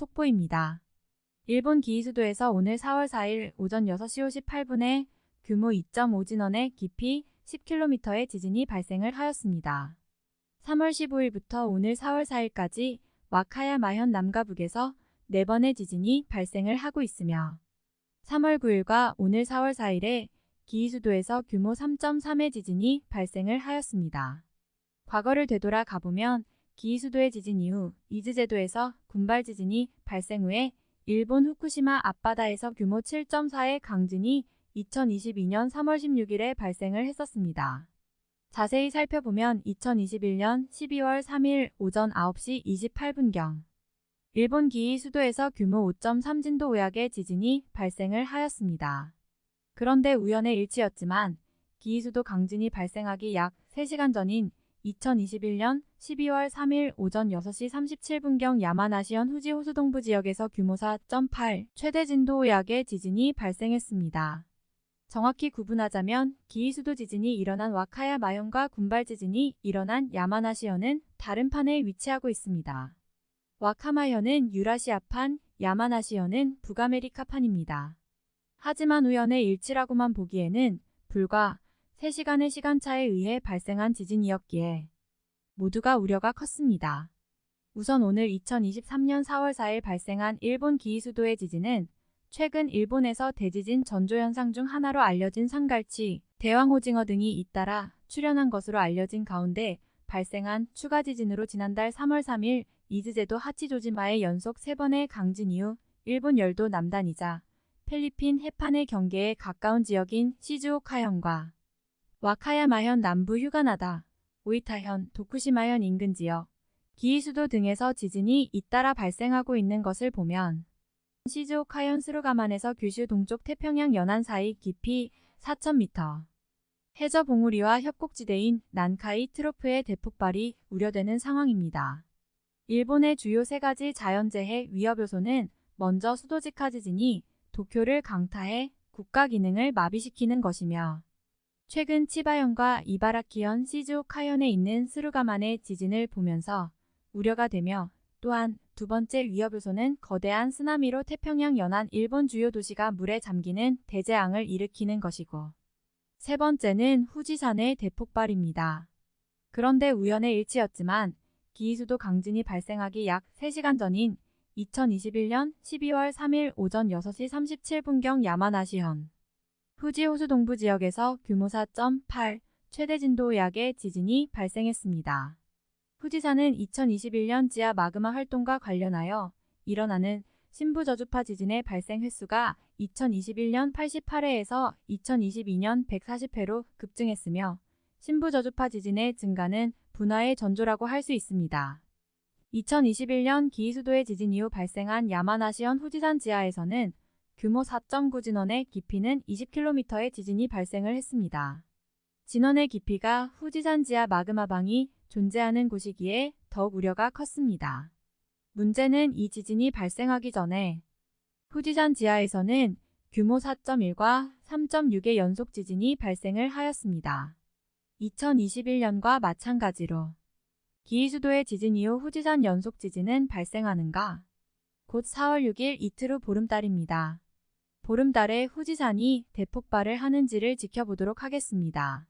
속보입니다. 일본 기이수도에서 오늘 4월 4일 오전 6시 58분에 규모 2.5 진원의 깊이 10km의 지진이 발생을 하였습니다. 3월 15일부터 오늘 4월 4일까지 와카야 마현 남과 북에서 4번의 지진이 발생을 하고 있으며 3월 9일과 오늘 4월 4일에 기이수도에서 규모 3.3의 지진이 발생을 하였습니다. 과거를 되돌아 가보면 기이수도의 지진 이후 이즈제도에서 군발 지진이 발생 후에 일본 후쿠시마 앞바다에서 규모 7.4의 강진이 2022년 3월 16일에 발생을 했었습니다. 자세히 살펴보면 2021년 12월 3일 오전 9시 28분경 일본 기이 수도에서 규모 5.3 진도 우약의 지진이 발생을 하였습니다. 그런데 우연의 일치였지만 기이 수도 강진이 발생하기 약 3시간 전인 2021년 12월 3일 오전 6시 37분경 야마나시현 후지 호수동부 지역에서 규모 4.8 최대 진도 약의 지진이 발생했습니다. 정확히 구분하자면 기이수도 지진이 일어난 와카야 마현과 군발 지진이 일어난 야마나시현은 다른 판에 위치하고 있습니다. 와카마현은 유라시아판, 야마나시현은 북아메리카판입니다. 하지만 우연의 일치라고만 보기에는 불과 3시간의 시간차에 의해 발생한 지진이었기에 모두가 우려가 컸습니다. 우선 오늘 2023년 4월 4일 발생한 일본 기이 수도의 지진은 최근 일본에서 대지진 전조현상 중 하나로 알려진 상갈치, 대왕오징어 등이 잇따라 출현한 것으로 알려진 가운데 발생한 추가 지진으로 지난달 3월 3일 이즈제도 하치조지마의 연속 3번의 강진 이후 일본 열도 남단이자 필리핀 해판의 경계에 가까운 지역인 시즈오카현과 와카야마현 남부 휴가나다, 오이타현, 도쿠시마현 인근 지역, 기이수도 등에서 지진이 잇따라 발생하고 있는 것을 보면 시즈오카현 스루가만에서 규슈 동쪽 태평양 연안 사이 깊이 4,000m, 해저 봉우리와 협곡지대인 난카이 트로프의 대폭발이 우려되는 상황입니다. 일본의 주요 세 가지 자연재해 위협 요소는 먼저 수도직하 지진이 도쿄를 강타해 국가 기능을 마비시키는 것이며 최근 치바현과 이바라키현 시즈오카현에 있는 스루가만의 지진을 보면서 우려가 되며 또한 두 번째 위협 요소는 거대한 쓰나미로 태평양 연안 일본 주요 도시가 물에 잠기는 대재앙을 일으키는 것이고 세 번째는 후지산의 대폭발입니다. 그런데 우연의 일치였지만 기이수도 강진이 발생하기 약 3시간 전인 2021년 12월 3일 오전 6시 37분경 야마나시현 후지 호수 동부 지역에서 규모 4.8 최대 진도 약의 지진이 발생했습니다. 후지산은 2021년 지하 마그마 활동과 관련하여 일어나는 신부 저주파 지진의 발생 횟수가 2021년 88회에서 2022년 140회로 급증했으며 신부 저주파 지진의 증가는 분화의 전조라고 할 수 있습니다. 2021년 기이수도의 지진 이후 발생한 야마나시현 후지산 지하에서는 규모 4.9 진원의 깊이는 20km의 지진이 발생을 했습니다. 진원의 깊이가 후지산 지하 마그마방이 존재하는 곳이기에 더욱 우려가 컸습니다. 문제는 이 지진이 발생하기 전에 후지산 지하에서는 규모 4.1과 3.6의 연속 지진이 발생을 하였습니다. 2021년과 마찬가지로 기이수도의 지진 이후 후지산 연속 지진은 발생하는가? 곧 4월 6일 이틀 후 보름달입니다. 보름달에 후지산이 대폭발을 하는지를 지켜보도록 하겠습니다.